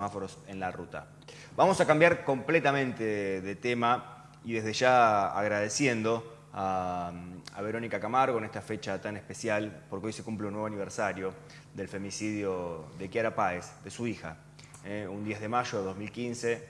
semáforos en la ruta. Vamos a cambiar completamente de tema y desde ya agradeciendo a, Verónica Camargo en esta fecha tan especial, porque hoy se cumple un nuevo aniversario del femicidio de Kiara Páez, de su hija. Eh, un 10 de mayo de 2015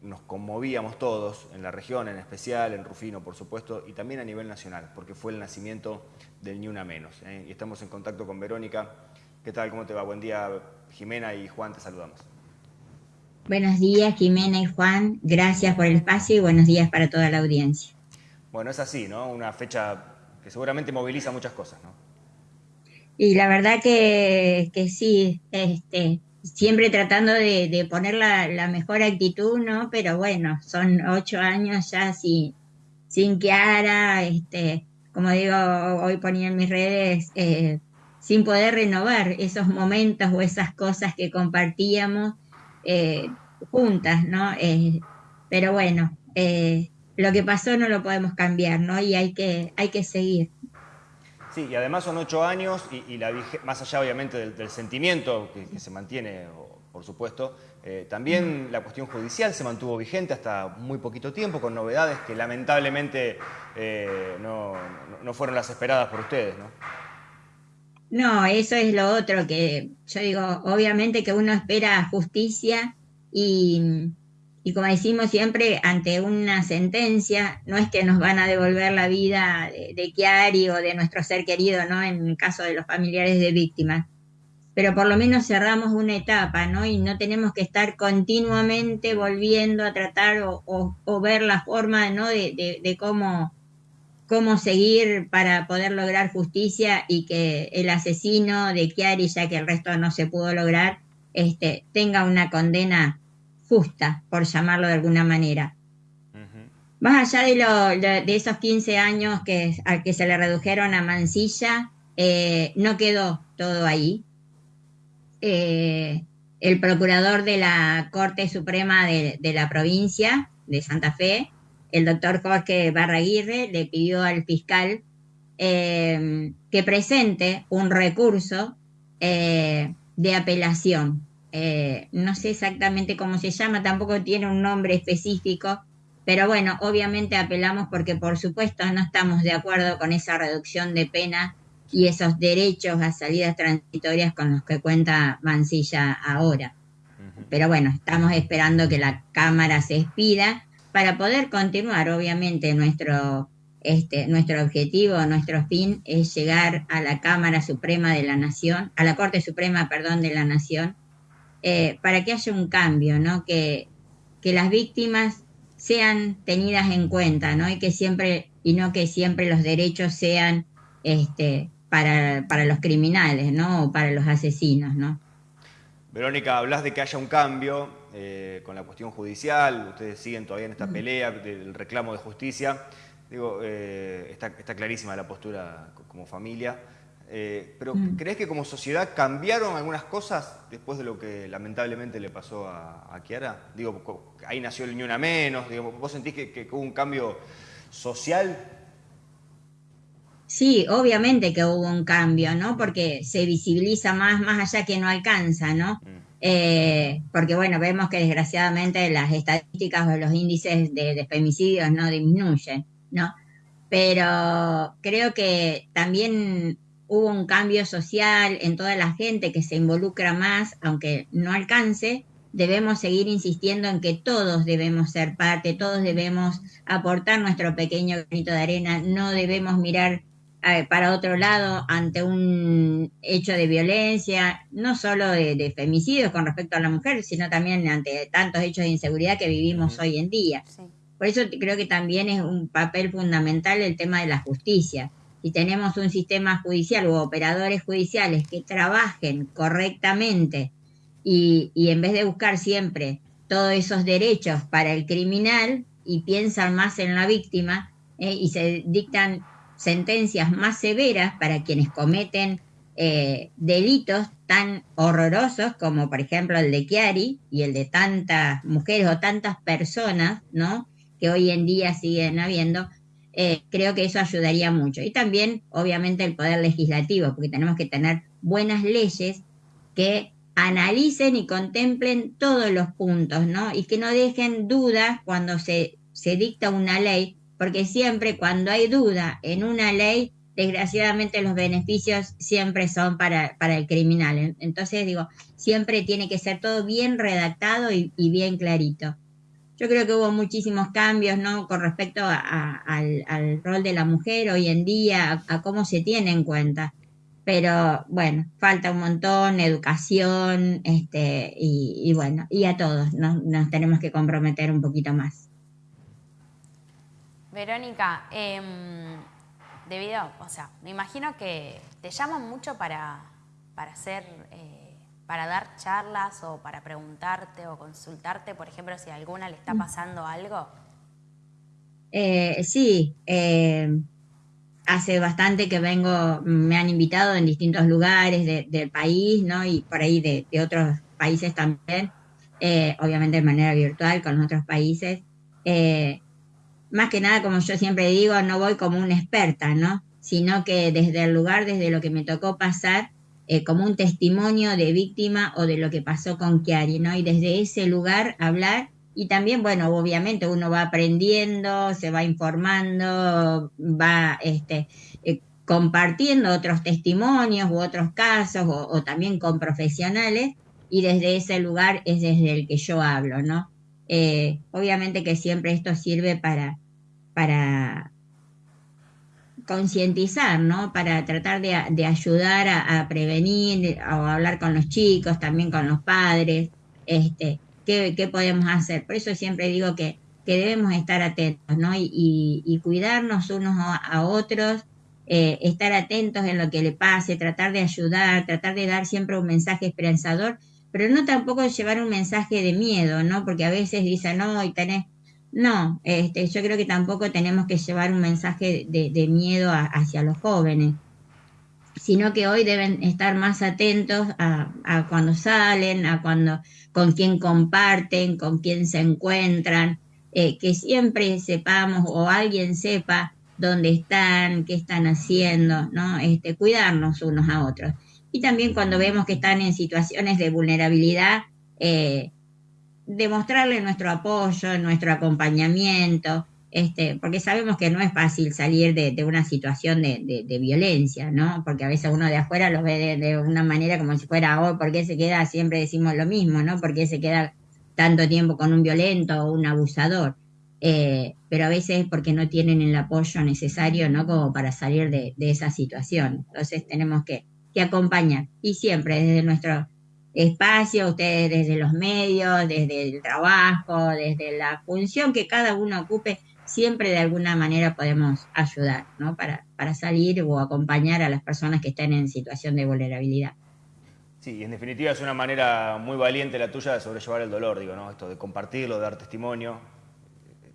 nos conmovíamos todos, en la región en especial, en Rufino por supuesto, y también a nivel nacional, porque fue el nacimiento del Ni Una Menos. Eh, y estamos en contacto con Verónica. ¿Qué tal? ¿Cómo te va? Buen día, Jimena y Juan, te saludamos. Buenos días, Jimena y Juan. Gracias por el espacio y buenos días para toda la audiencia. Bueno, es así, ¿no? Una fecha que seguramente moviliza muchas cosas, ¿no? Y la verdad que, sí, este, siempre tratando de, poner la, mejor actitud, ¿no? Pero bueno, son ocho años ya sin, sin Kiara, este, como digo, hoy ponía en mis redes, eh, sin poder renovar esos momentos o esas cosas que compartíamos eh, juntas, ¿no? Eh, pero bueno, eh, lo que pasó no lo podemos cambiar, ¿no? Y hay que, hay que seguir. Sí, y además son ocho años y, la más allá obviamente del, sentimiento que, se mantiene, por supuesto, también la cuestión judicial se mantuvo vigente hasta muy poquito tiempo con novedades que lamentablemente no, no fueron las esperadas por ustedes, ¿no? No, eso es lo otro que yo digo, obviamente que uno espera justicia y, como decimos siempre, ante una sentencia, no es que nos van a devolver la vida de, de Chiari o de nuestro ser querido, ¿no? En el caso de los familiares de víctimas. Pero por lo menos cerramos una etapa, ¿no? Y no tenemos que estar continuamente volviendo a tratar o, ver la forma, ¿no? de cómo cómo seguir para poder lograr justicia y que el asesino de Chiari, ya que el resto no se pudo lograr, este, tenga una condena justa, por llamarlo de alguna manera. Más allá de, lo, de, esos 15 años que, a que se le redujeron a Mansilla, eh, no quedó todo ahí. Eh, el procurador de la Corte Suprema de, de la provincia de Santa Fe el doctor Jorge Barraguirre le pidió al fiscal eh, que presente un recurso eh, de apelación. Eh, no sé exactamente cómo se llama, tampoco tiene un nombre específico, pero bueno, obviamente apelamos porque por supuesto no estamos de acuerdo con esa reducción de pena y esos derechos a salidas transitorias con los que cuenta Mancilla ahora. Pero bueno, estamos esperando que la Cámara se expida para poder continuar, obviamente, nuestro, este, nuestro objetivo, nuestro fin es llegar a la Cámara Suprema de la Nación, a la Corte Suprema, perdón, de la Nación, eh, para que haya un cambio, ¿no? Que, que las víctimas sean tenidas en cuenta, ¿no? Y que siempre, y no que siempre los derechos sean este, para, para los criminales, ¿no? O para los asesinos, ¿no? Verónica, hablas de que haya un cambio eh, con la cuestión judicial, ustedes siguen todavía en esta pelea del reclamo de justicia. Digo, eh, está, clarísima la postura como familia, eh, pero mm. ¿crees que como sociedad cambiaron algunas cosas después de lo que lamentablemente le pasó a, a Kiara? Digo, ahí nació el Ni Una Menos, digo, ¿vos sentís que, que hubo un cambio social Sí, obviamente que hubo un cambio, ¿no? Porque se visibiliza más, más allá que no alcanza, ¿no? Mm. Eh, porque bueno, vemos que desgraciadamente las estadísticas o los índices de, femicidios no disminuyen, ¿no? Pero creo que también hubo un cambio social en toda la gente que se involucra más, aunque no alcance, debemos seguir insistiendo en que todos debemos ser parte, todos debemos aportar nuestro pequeño granito de arena, no debemos mirar para otro lado ante un hecho de violencia, no solo de, femicidios con respecto a la mujer, sino también ante tantos hechos de inseguridad que vivimos hoy en día. Por eso creo que también es un papel fundamental el tema de la justicia. Si tenemos un sistema judicial u operadores judiciales que trabajen correctamente y, en vez de buscar siempre todos esos derechos para el criminal y piensan más en la víctima eh, y se dictan sentencias más severas para quienes cometen eh, delitos tan horrorosos como por ejemplo el de Chiari y el de tantas mujeres o tantas personas, ¿no? Que hoy en día siguen habiendo, eh, creo que eso ayudaría mucho. Y también, obviamente, el poder legislativo, porque tenemos que tener buenas leyes que analicen y contemplen todos los puntos, ¿no? Y que no dejen dudas cuando se, se dicta una ley, porque siempre cuando hay duda en una ley, desgraciadamente los beneficios siempre son para, para el criminal. Entonces digo, siempre tiene que ser todo bien redactado y, bien clarito. Yo creo que hubo muchísimos cambios, ¿no? Con respecto al, rol de la mujer hoy en día, a, cómo se tiene en cuenta. Pero bueno, falta un montón, educación, este, y, bueno, y a todos nos tenemos que comprometer un poquito más. Verónica, eh, debido, o sea, me imagino que te llaman mucho para, para hacer, eh, para dar charlas o para preguntarte o consultarte, por ejemplo, si a alguna le está mm. pasando algo. Eh, sí, eh, hace bastante que vengo, me han invitado en distintos lugares del país, ¿no? Y por ahí de, otros países también, obviamente de manera virtual con otros países más que nada, como yo siempre digo, no voy como una experta, ¿no? Sino que desde el lugar, desde lo que me tocó pasar, eh, como un testimonio de víctima o de lo que pasó con Chiari, ¿no? Y desde ese lugar hablar y también, bueno, obviamente uno va aprendiendo, se va informando, va este, eh, compartiendo otros testimonios u otros casos o, también con profesionales y desde ese lugar es desde el que yo hablo, ¿no? Eh, obviamente que siempre esto sirve para, para concientizar, ¿no? Para tratar de, ayudar a, prevenir o hablar con los chicos, también con los padres, este, qué, podemos hacer. Por eso siempre digo que, debemos estar atentos, ¿no? Y, cuidarnos unos a, otros, eh, estar atentos en lo que le pase, tratar de ayudar, tratar de dar siempre un mensaje esperanzador pero no tampoco llevar un mensaje de miedo, ¿no? Porque a veces dicen, no, y tenés... No, este, yo creo que tampoco tenemos que llevar un mensaje de, miedo hacia los jóvenes, sino que hoy deben estar más atentos a, cuando salen, a cuando con quién comparten, con quién se encuentran, eh, que siempre sepamos o alguien sepa dónde están, qué están haciendo, ¿no? Este, cuidarnos unos a otros y también cuando vemos que están en situaciones de vulnerabilidad, eh, demostrarle nuestro apoyo, nuestro acompañamiento, este, porque sabemos que no es fácil salir de, una situación de, violencia, ¿no? Porque a veces uno de afuera lo ve de, una manera como si fuera, oh, ¿por qué se queda? Siempre decimos lo mismo, ¿no? ¿Por qué se queda tanto tiempo con un violento o un abusador? Eh, pero a veces es porque no tienen el apoyo necesario, ¿no? Como para salir de, esa situación. Entonces tenemos que que acompañan. Y siempre desde nuestro espacio, ustedes desde los medios, desde el trabajo, desde la función que cada uno ocupe, siempre de alguna manera podemos ayudar, ¿no? Para, para salir o acompañar a las personas que están en situación de vulnerabilidad. Sí, en definitiva es una manera muy valiente la tuya de sobrellevar el dolor, digo, ¿no? Esto de compartirlo, de dar testimonio.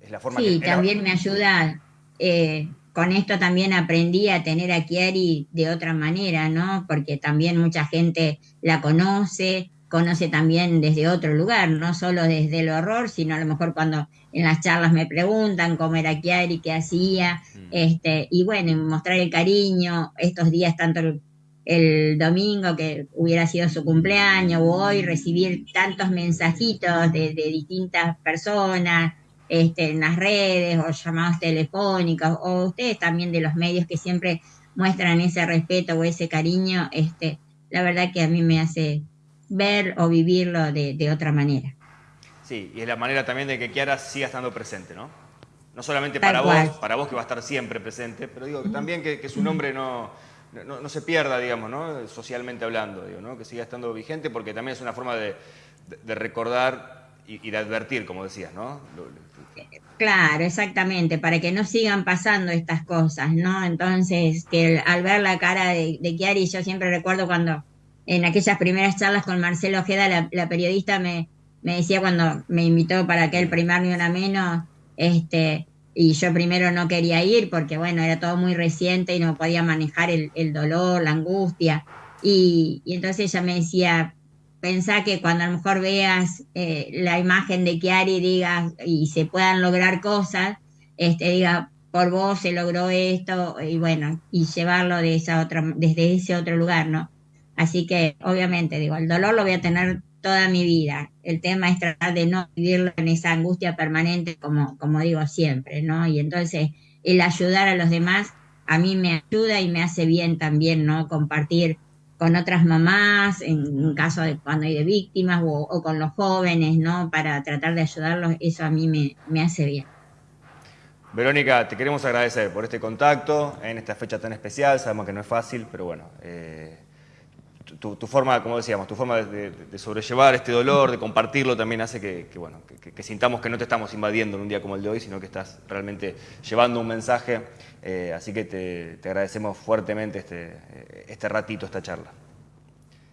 Es la forma sí, también me ayuda eh, con esto también aprendí a tener a Chiari de otra manera, ¿no? Porque también mucha gente la conoce, conoce también desde otro lugar, no solo desde el horror, sino a lo mejor cuando en las charlas me preguntan cómo era Chiari, qué hacía, mm. este, y bueno, mostrar el cariño, estos días tanto el, domingo que hubiera sido su cumpleaños o hoy recibir tantos mensajitos de distintas personas, este, en las redes o llamados telefónicos o ustedes también de los medios que siempre muestran ese respeto o ese cariño, este, la verdad que a mí me hace ver o vivirlo de, otra manera. Sí, y es la manera también de que Kiara siga estando presente, ¿no? No solamente para vos, para vos que va a estar siempre presente, pero digo que también que, su nombre no, no, se pierda, digamos, ¿no? Socialmente hablando, digo, ¿no? Que siga estando vigente porque también es una forma de, recordar y, y, de advertir, como decías, ¿no? Claro, exactamente, para que no sigan pasando estas cosas, ¿no? Entonces, que al ver la cara de, de Chiari, yo siempre recuerdo cuando en aquellas primeras charlas con Marcelo Ojeda, la, periodista me, me, decía cuando me invitó para aquel primer ni una menos, este, y yo primero no quería ir porque, bueno, era todo muy reciente y no podía manejar el, el dolor, la angustia. Y, y entonces ella me decía, pensá que cuando a lo mejor veas eh, la imagen de Chiari digas y se puedan lograr cosas, este, diga, por vos se logró esto, y bueno, y llevarlo de esa otra, desde ese otro lugar, ¿no? Así que obviamente, digo, el dolor lo voy a tener toda mi vida. El tema es tratar de no vivirlo en esa angustia permanente, como, como digo siempre, ¿no? Y entonces el ayudar a los demás a mí me ayuda y me hace bien también, ¿no? Compartir con otras mamás, en caso de cuando hay de víctimas, o, con los jóvenes, ¿no? Para tratar de ayudarlos, eso a mí me, me hace bien. Verónica, te queremos agradecer por este contacto en esta fecha tan especial. Sabemos que no es fácil, pero bueno, eh, tu, forma, como decíamos, tu forma de, sobrellevar este dolor, de compartirlo, también hace que, bueno, que, sintamos que no te estamos invadiendo en un día como el de hoy, sino que estás realmente llevando un mensaje. Eh, así que te, agradecemos fuertemente este, este ratito, esta charla.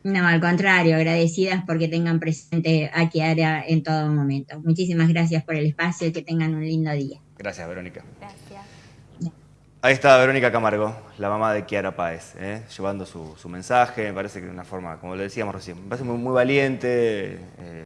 No, al contrario, agradecidas porque tengan presente a Kiara en todo momento. Muchísimas gracias por el espacio y que tengan un lindo día. Gracias, Verónica. Gracias. Ahí está Verónica Camargo, la mamá de Kiara Páez, ¿eh? llevando su, mensaje, me parece que de una forma, como le decíamos recién, me parece muy, valiente. Eh,